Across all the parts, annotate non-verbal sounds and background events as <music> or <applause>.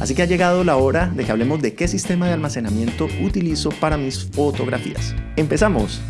Así que ha llegado la hora de que hablemos de qué sistema de almacenamiento utilizo para mis fotografías. ¡Empezamos!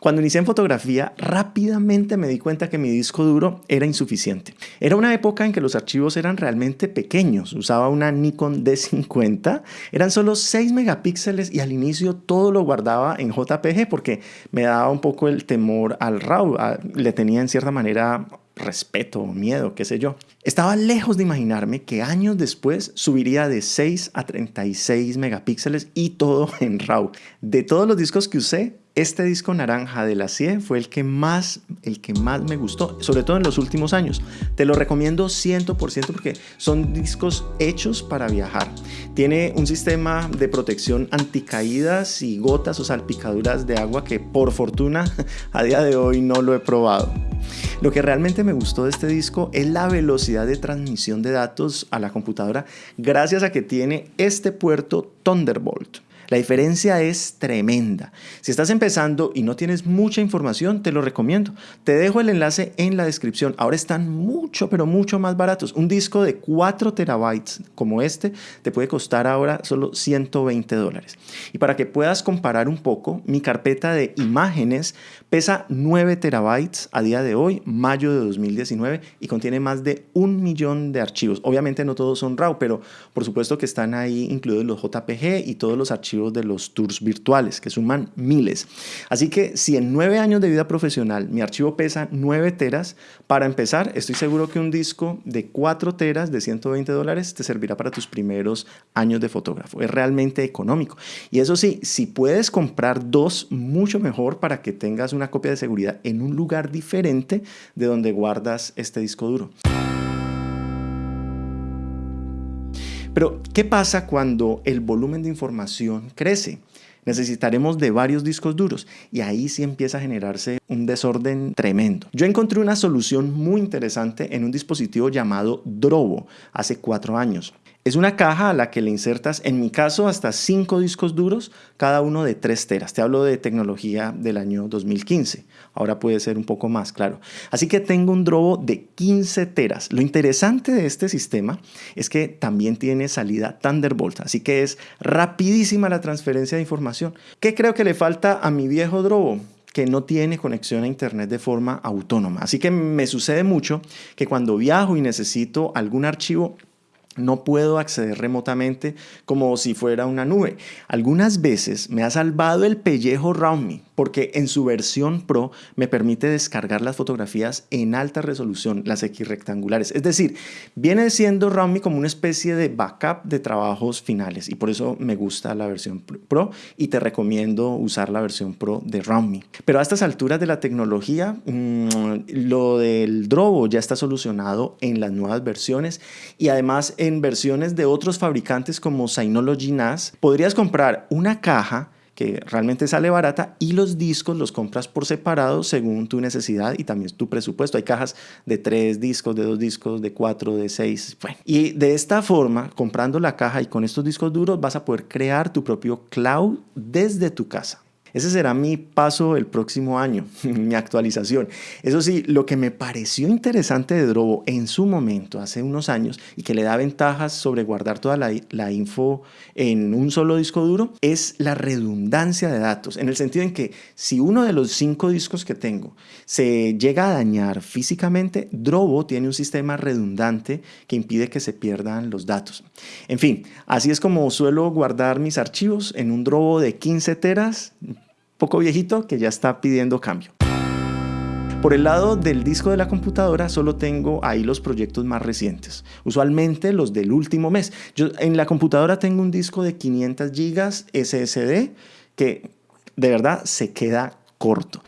Cuando inicié en fotografía, rápidamente me di cuenta que mi disco duro era insuficiente. Era una época en que los archivos eran realmente pequeños. Usaba una Nikon D50, eran solo 6 megapíxeles y al inicio todo lo guardaba en JPG porque me daba un poco el temor al RAW. Le tenía en cierta manera respeto, miedo, qué sé yo. Estaba lejos de imaginarme que años después subiría de 6 a 36 megapíxeles y todo <laughs> en RAW. De todos los discos que usé, este disco naranja de la CIE fue el que más, el que más me gustó, sobre todo en los últimos años. Te lo recomiendo 100% porque son discos hechos para viajar. Tiene un sistema de protección anticaídas y gotas o salpicaduras de agua que por fortuna <laughs> a día de hoy no lo he probado. Lo que realmente me gustó de este disco es la velocidad de transmisión de datos a la computadora gracias a que tiene este puerto Thunderbolt. La diferencia es tremenda. Si estás empezando y no tienes mucha información, te lo recomiendo. Te dejo el enlace en la descripción. Ahora están mucho, pero mucho más baratos. Un disco de 4 terabytes como este te puede costar ahora solo 120 dólares. Y para que puedas comparar un poco, mi carpeta de imágenes pesa 9 terabytes a día de hoy, mayo de 2019, y contiene más de un millón de archivos. Obviamente no todos son RAW, pero por supuesto que están ahí incluidos los JPG y todos los archivos de los tours virtuales, que suman miles. Así que si en nueve años de vida profesional mi archivo pesa 9 teras, para empezar, estoy seguro que un disco de 4 teras de 120 dólares te servirá para tus primeros años de fotógrafo. Es realmente económico. Y eso sí, si puedes comprar dos, mucho mejor para que tengas una copia de seguridad en un lugar diferente de donde guardas este disco duro. Pero, ¿qué pasa cuando el volumen de información crece? Necesitaremos de varios discos duros y ahí sí empieza a generarse un desorden tremendo. Yo encontré una solución muy interesante en un dispositivo llamado Drobo hace cuatro años. Es una caja a la que le insertas, en mi caso, hasta 5 discos duros, cada uno de 3 teras. Te hablo de tecnología del año 2015. Ahora puede ser un poco más, claro. Así que tengo un Drobo de 15 teras. Lo interesante de este sistema es que también tiene salida Thunderbolt, así que es rapidísima la transferencia de información. ¿Qué creo que le falta a mi viejo Drobo? que no tiene conexión a Internet de forma autónoma. Así que me sucede mucho que cuando viajo y necesito algún archivo, no puedo acceder remotamente como si fuera una nube. Algunas veces me ha salvado el pellejo Roundme porque en su versión Pro me permite descargar las fotografías en alta resolución, las X rectangulares. Es decir, viene siendo Roundme como una especie de backup de trabajos finales y por eso me gusta la versión Pro y te recomiendo usar la versión Pro de Roundme. Pero a estas alturas de la tecnología, mm, lo del Drobo ya está solucionado en las nuevas versiones y además en versiones de otros fabricantes como Synology NAS, podrías comprar una caja que realmente sale barata y los discos los compras por separado según tu necesidad y también tu presupuesto. Hay cajas de tres discos, de dos discos, de cuatro, de seis. Bueno, y de esta forma, comprando la caja y con estos discos duros, vas a poder crear tu propio cloud desde tu casa. Ese será mi paso el próximo año, <laughs> mi actualización. Eso sí, lo que me pareció interesante de Drobo en su momento, hace unos años, y que le da ventajas sobre guardar toda la, la info en un solo disco duro, es la redundancia de datos, en el sentido en que si uno de los cinco discos que tengo se llega a dañar físicamente, Drobo tiene un sistema redundante que impide que se pierdan los datos. En fin, así es como suelo guardar mis archivos en un Drobo de 15 teras, poco viejito que ya está pidiendo cambio. Por el lado del disco de la computadora solo tengo ahí los proyectos más recientes, usualmente los del último mes. Yo en la computadora tengo un disco de 500 GB SSD que de verdad se queda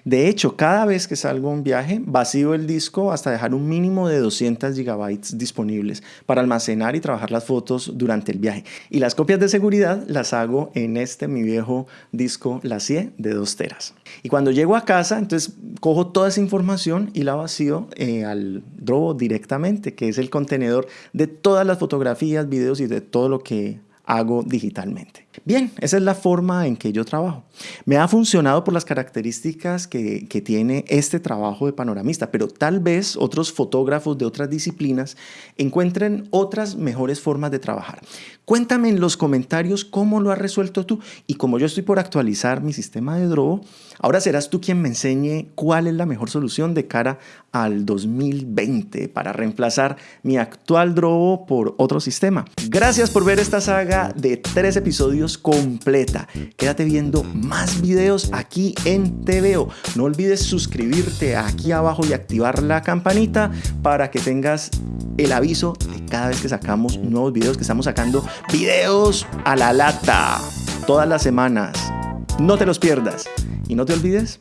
De hecho, cada vez que salgo a un viaje, vacío el disco hasta dejar un mínimo de 200 gigabytes disponibles para almacenar y trabajar las fotos durante el viaje. Y las copias de seguridad las hago en este mi viejo disco La CIE de 2 teras. Y cuando llego a casa, entonces cojo toda esa información y la vacío eh, al Drobo directamente, que es el contenedor de todas las fotografías, videos y de todo lo que hago digitalmente. Bien, esa es la forma en que yo trabajo. Me ha funcionado por las características que, que, tiene este trabajo de panoramista, pero tal vez otros fotógrafos de otras disciplinas encuentren otras mejores formas de trabajar. Cuéntame en los comentarios cómo lo has resuelto tú y como yo estoy por actualizar mi sistema de Drobo, ahora serás tú quien me enseñe cuál es la mejor solución de cara al 2020 para reemplazar mi actual Drobo por otro sistema. Gracias por ver esta saga de tres episodios completa. Quédate viendo más videos aquí en TVO. No olvides suscribirte aquí abajo y activar la campanita para que tengas el aviso de cada vez que sacamos nuevos videos que estamos sacando videos a la lata todas las semanas. No te los pierdas. Y no te olvides,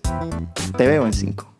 te veo en 5.